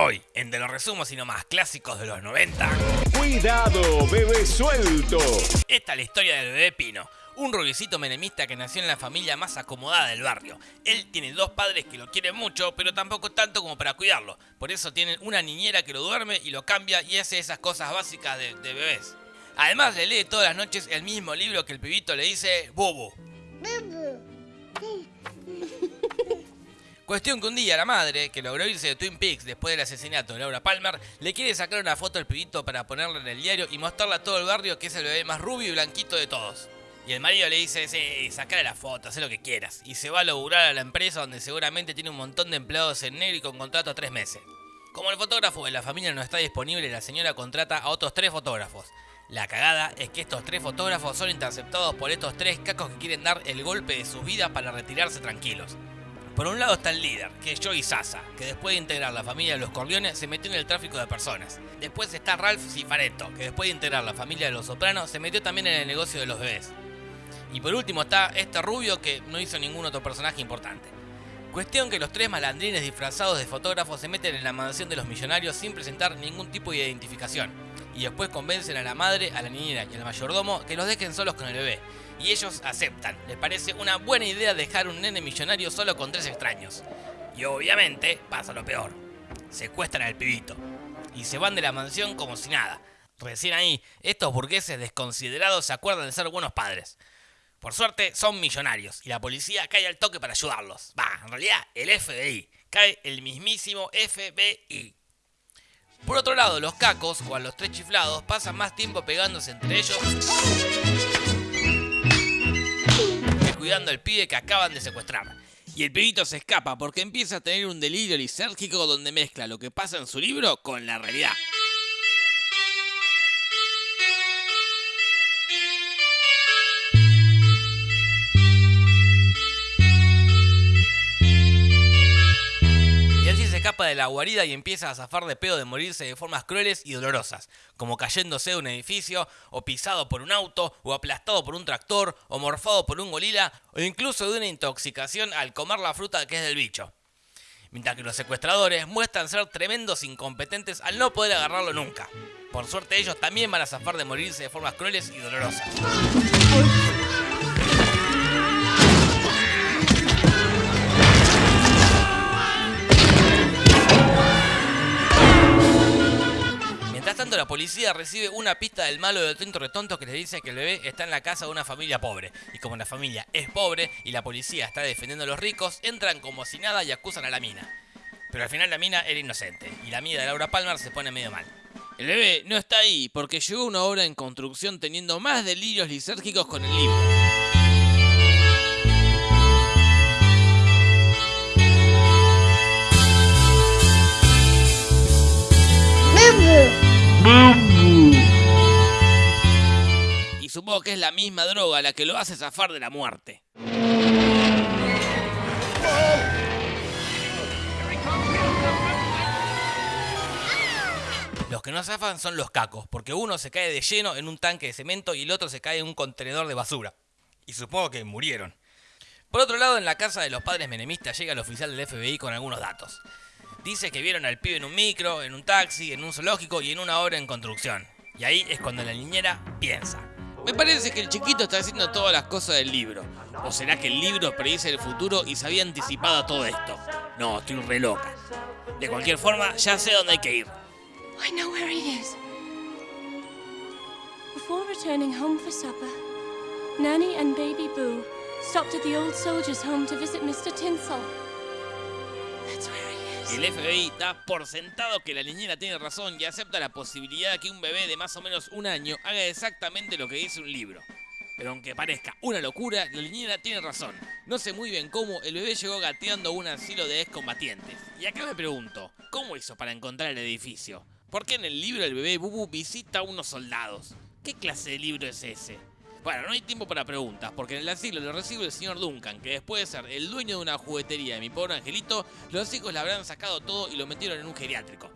Hoy, en De los resumos y no más clásicos de los 90. Cuidado, bebé suelto. Esta es la historia del bebé Pino, un rubiecito menemista que nació en la familia más acomodada del barrio. Él tiene dos padres que lo quieren mucho, pero tampoco tanto como para cuidarlo. Por eso tienen una niñera que lo duerme y lo cambia y hace esas cosas básicas de, de bebés. Además le lee todas las noches el mismo libro que el pibito le dice Bubu. Cuestión que un día la madre, que logró irse de Twin Peaks después del asesinato de Laura Palmer, le quiere sacar una foto al pibito para ponerla en el diario y mostrarla a todo el barrio que es el bebé más rubio y blanquito de todos. Y el marido le dice, sí, sacale la foto, haz lo que quieras. Y se va a laburar a la empresa donde seguramente tiene un montón de empleados en negro y con contrato a tres meses. Como el fotógrafo de la familia no está disponible, la señora contrata a otros tres fotógrafos. La cagada es que estos tres fotógrafos son interceptados por estos tres cacos que quieren dar el golpe de sus vidas para retirarse tranquilos. Por un lado está el líder, que es Joey Sasa, que después de integrar la familia de los Corleones se metió en el tráfico de personas. Después está Ralph Cifaretto, que después de integrar la familia de los Sopranos se metió también en el negocio de los bebés. Y por último está este rubio que no hizo ningún otro personaje importante. Cuestión que los tres malandrines disfrazados de fotógrafos se meten en la mansión de los millonarios sin presentar ningún tipo de identificación. Y después convencen a la madre, a la niñera y al mayordomo que los dejen solos con el bebé. Y ellos aceptan. Les parece una buena idea dejar un nene millonario solo con tres extraños. Y obviamente pasa lo peor. Secuestran al pibito. Y se van de la mansión como si nada. Recién ahí, estos burgueses desconsiderados se acuerdan de ser buenos padres. Por suerte, son millonarios y la policía cae al toque para ayudarlos. Va, en realidad, el FBI. Cae el mismísimo FBI. Por otro lado, los cacos, o a los tres chiflados, pasan más tiempo pegándose entre ellos que cuidando al pibe que acaban de secuestrar. Y el pibito se escapa porque empieza a tener un delirio lisérgico donde mezcla lo que pasa en su libro con la realidad. De la guarida y empieza a zafar de pedo de morirse de formas crueles y dolorosas, como cayéndose de un edificio, o pisado por un auto, o aplastado por un tractor, o morfado por un gorila, o incluso de una intoxicación al comer la fruta que es del bicho. Mientras que los secuestradores muestran ser tremendos incompetentes al no poder agarrarlo nunca. Por suerte ellos también van a zafar de morirse de formas crueles y dolorosas. Policía recibe una pista del malo del tonto retonto que le dice que el bebé está en la casa de una familia pobre. Y como la familia es pobre y la policía está defendiendo a los ricos, entran como si nada y acusan a la mina. Pero al final la mina era inocente y la amiga de Laura Palmer se pone medio mal. El bebé no está ahí porque llegó una obra en construcción teniendo más delirios lisérgicos con el libro. Y supongo que es la misma droga la que lo hace zafar de la muerte. Los que no zafan son los cacos, porque uno se cae de lleno en un tanque de cemento y el otro se cae en un contenedor de basura. Y supongo que murieron. Por otro lado, en la casa de los padres menemistas llega el oficial del FBI con algunos datos. Dice que vieron al pibe en un micro, en un taxi, en un zoológico y en una obra en construcción. Y ahí es cuando la niñera piensa. Me parece que el chiquito está haciendo todas las cosas del libro. ¿O será que el libro predice el futuro y se había anticipado a todo esto? No, estoy re loca. De cualquier forma, ya sé dónde hay que ir. I know where he is. Before returning home for supper, Nanny and Baby Boo stopped at the old soldier's home to visit Mr. Tinsel. El FBI da por sentado que la niñera tiene razón y acepta la posibilidad de que un bebé de más o menos un año haga exactamente lo que dice un libro. Pero aunque parezca una locura, la niñera tiene razón. No sé muy bien cómo el bebé llegó gateando a un asilo de excombatientes. Y acá me pregunto, ¿cómo hizo para encontrar el edificio? ¿Por qué en el libro el bebé Bubu visita a unos soldados? ¿Qué clase de libro es ese? Bueno, no hay tiempo para preguntas, porque en el asilo lo recibe el señor Duncan, que después de ser el dueño de una juguetería de mi pobre angelito, los hijos le habrán sacado todo y lo metieron en un geriátrico.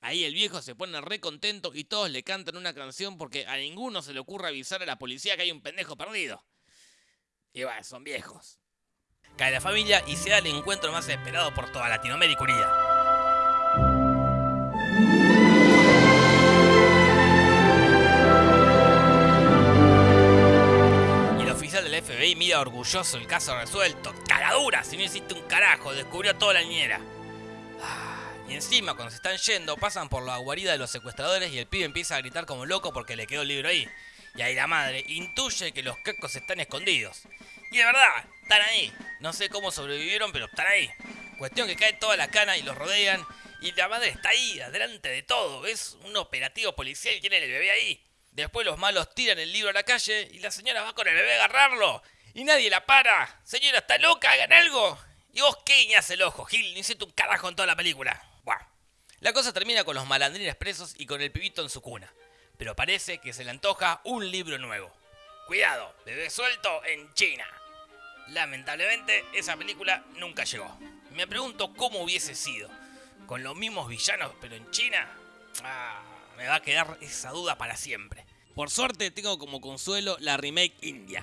Ahí el viejo se pone re contento y todos le cantan una canción porque a ninguno se le ocurre avisar a la policía que hay un pendejo perdido. Y bueno, son viejos. Cae la familia y se da el encuentro más esperado por toda Latinoamérica volvía orgulloso el caso resuelto. Caradura, si no hiciste un carajo, descubrió toda la niñera. Ah, y encima, cuando se están yendo, pasan por la guarida de los secuestradores y el pibe empieza a gritar como loco porque le quedó el libro ahí. Y ahí la madre intuye que los cacos están escondidos. Y de verdad, están ahí. No sé cómo sobrevivieron, pero están ahí. Cuestión que cae toda la cana y los rodean. Y la madre está ahí, adelante de todo. Es un operativo policial y tiene el bebé ahí. Después los malos tiran el libro a la calle y la señora va con el bebé a agarrarlo. Y nadie la para. Señora, está loca, hagan algo. ¿Y vos qué el ojo, Gil? Ni hiciste un carajo en toda la película. Buah. La cosa termina con los malandrines presos y con el pibito en su cuna. Pero parece que se le antoja un libro nuevo. Cuidado, bebé suelto en China. Lamentablemente, esa película nunca llegó. Me pregunto cómo hubiese sido. Con los mismos villanos, pero en China. Ah, me va a quedar esa duda para siempre. Por suerte tengo como consuelo la remake india.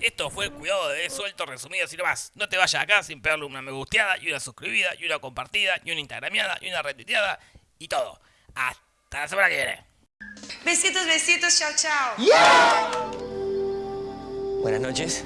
Esto fue el cuidado de suelto resumido así nomás. No te vayas acá sin pegarle una me gusteada y una suscribida y una compartida y una instagrameada y una retuiteada y todo. Hasta la semana que viene. Besitos, besitos, chao, chao. Buenas noches.